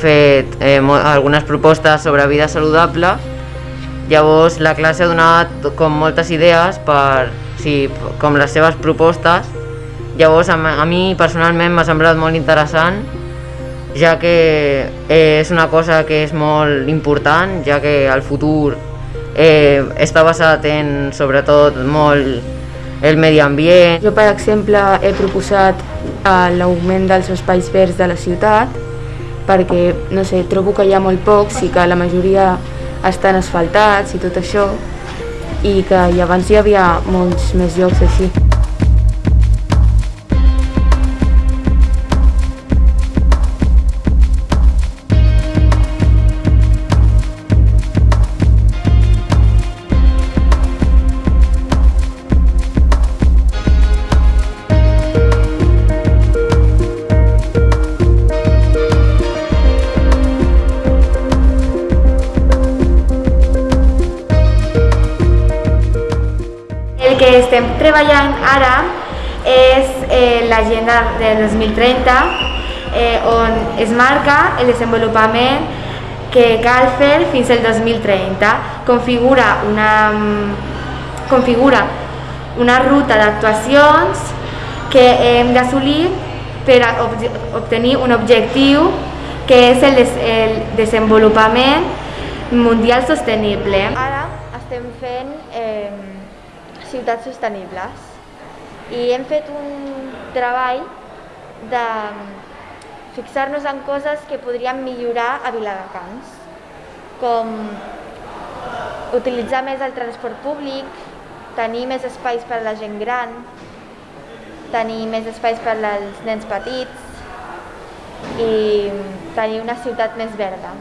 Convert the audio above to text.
fet eh, algunes propostes sobre vida saludable, llavors la classe ha donat com moltes idees per, sí, com les seves propostes, llavors a, a mi personalment m'ha semblat molt interessant ja que eh, és una cosa que és molt important, ja que el futur eh, està basat en, sobretot, molt el medi ambient. Jo, per exemple, he proposat eh, l'augment dels espais verds de la ciutat perquè, no sé, trobo que hi ha molt pocs i que la majoria estan asfaltats i tot això i que abans hi havia molts més llocs així. Que estem treballant ara és eh, l'agenda del 2030 eh, on es marca el desenvolupament que cal fer fins al 2030. Configura una, configura una ruta d'actuacions que hem d'assolir per obtenir un objectiu que és el, des, el desenvolupament mundial sostenible. Ara estem fent eh, ciutats sostenibles i hem fet un treball de fixar-nos en coses que podríem millorar a Viladecans, com utilitzar més el transport públic, tenir més espais per a la gent gran, tenir més espais per als nens petits i tenir una ciutat més verda.